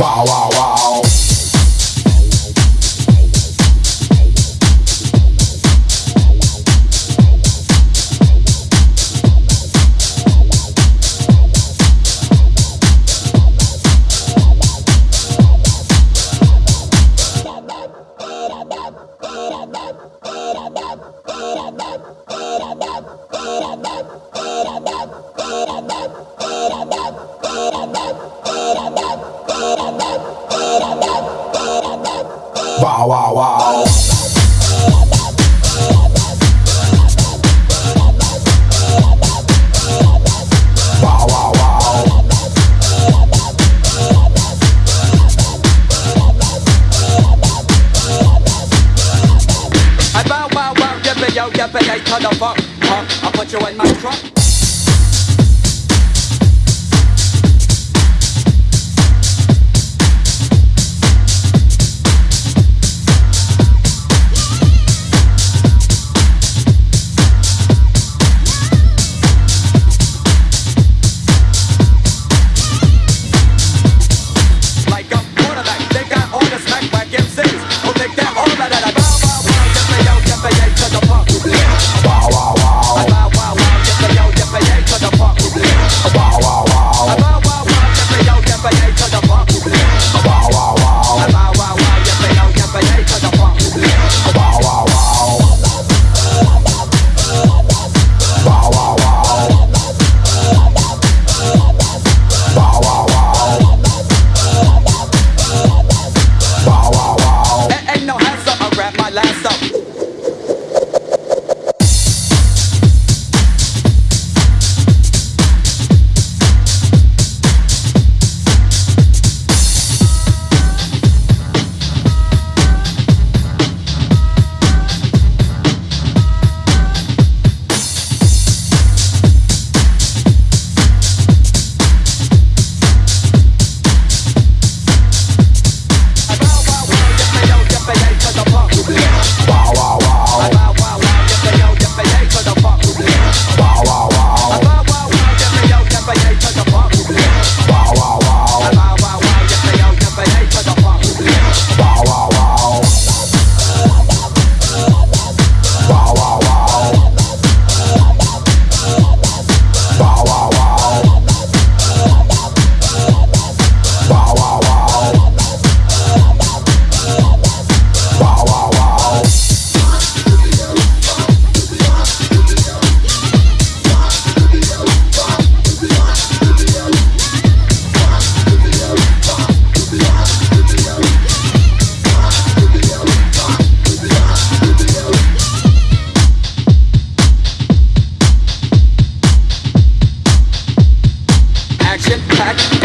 Wow, wow, wow. Wow, wow, wow. Wow, step I turn up, up, up. I put you in my truck.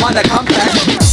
wanna come back?